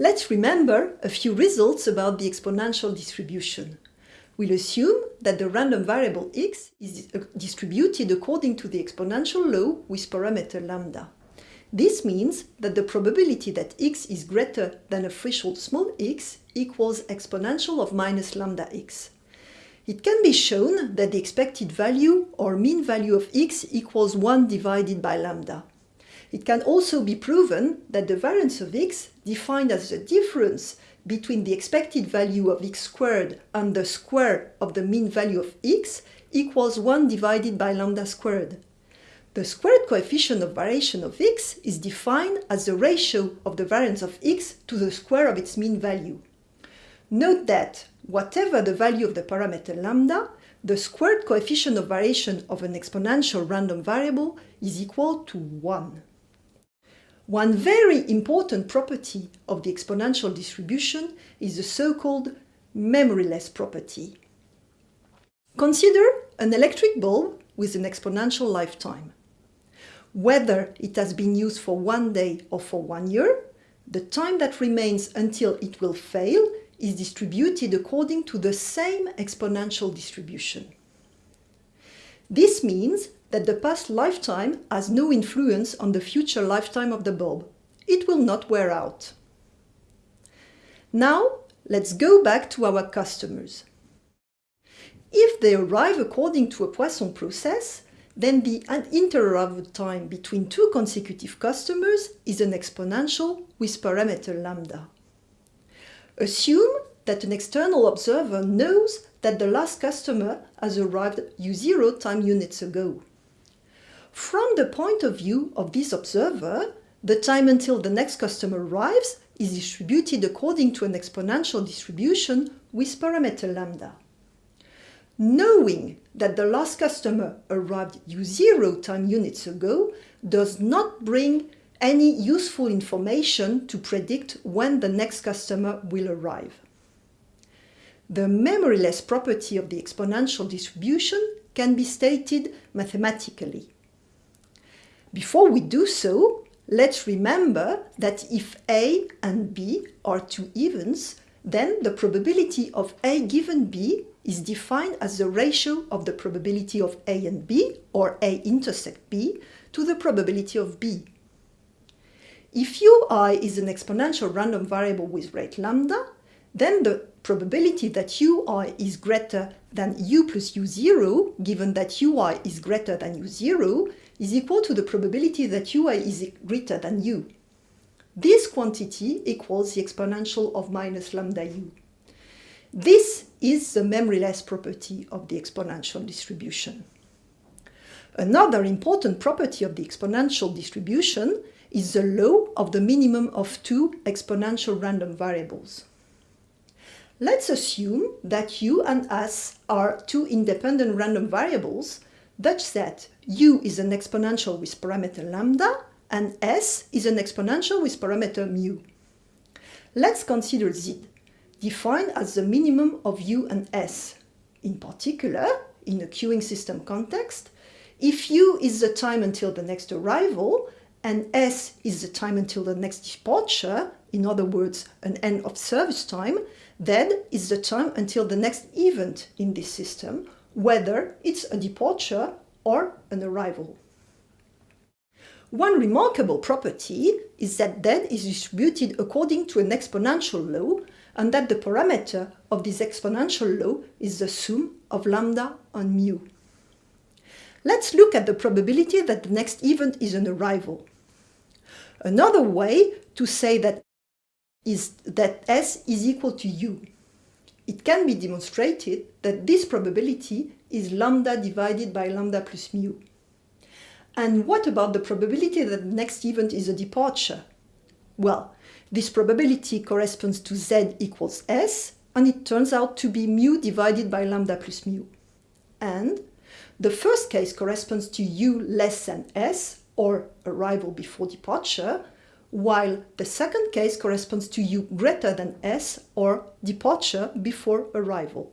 Let's remember a few results about the exponential distribution. We'll assume that the random variable x is uh, distributed according to the exponential law with parameter lambda. This means that the probability that x is greater than a threshold small x equals exponential of minus lambda x. It can be shown that the expected value or mean value of x equals 1 divided by lambda. It can also be proven that the variance of x, defined as the difference between the expected value of x squared and the square of the mean value of x, equals 1 divided by lambda squared. The squared coefficient of variation of x is defined as the ratio of the variance of x to the square of its mean value. Note that, whatever the value of the parameter lambda, the squared coefficient of variation of an exponential random variable is equal to 1. One very important property of the exponential distribution is the so-called memoryless property. Consider an electric bulb with an exponential lifetime. Whether it has been used for one day or for one year, the time that remains until it will fail is distributed according to the same exponential distribution. This means that the past lifetime has no influence on the future lifetime of the bulb. It will not wear out. Now, let's go back to our customers. If they arrive according to a Poisson process, then the interarrival time between two consecutive customers is an exponential with parameter lambda. Assume that an external observer knows that the last customer has arrived u0 time units ago. From the point of view of this observer, the time until the next customer arrives is distributed according to an exponential distribution with parameter lambda. Knowing that the last customer arrived u0 time units ago does not bring any useful information to predict when the next customer will arrive. The memoryless property of the exponential distribution can be stated mathematically. Before we do so, let's remember that if A and B are two events, then the probability of A given B is defined as the ratio of the probability of A and B, or A intersect B, to the probability of B. If ui is an exponential random variable with rate lambda, then the probability that ui is greater than u plus u0, given that ui is greater than u0, is equal to the probability that ui is greater than u. This quantity equals the exponential of minus lambda u. This is the memoryless property of the exponential distribution. Another important property of the exponential distribution is the law of the minimum of two exponential random variables. Let's assume that u and s are two independent random variables such that u is an exponential with parameter lambda and s is an exponential with parameter mu. Let's consider z, defined as the minimum of u and s. In particular, in a queuing system context, if u is the time until the next arrival and s is the time until the next departure, in other words, an end of service time, then is the time until the next event in this system, whether it's a departure or an arrival. One remarkable property is that dead is distributed according to an exponential law and that the parameter of this exponential law is the sum of lambda and mu. Let's look at the probability that the next event is an arrival. Another way to say that is that S is equal to U. It can be demonstrated that this probability is lambda divided by lambda plus mu. And what about the probability that the next event is a departure? Well, this probability corresponds to z equals s, and it turns out to be mu divided by lambda plus mu. And the first case corresponds to u less than s, or arrival before departure, while the second case corresponds to u greater than s, or departure before arrival.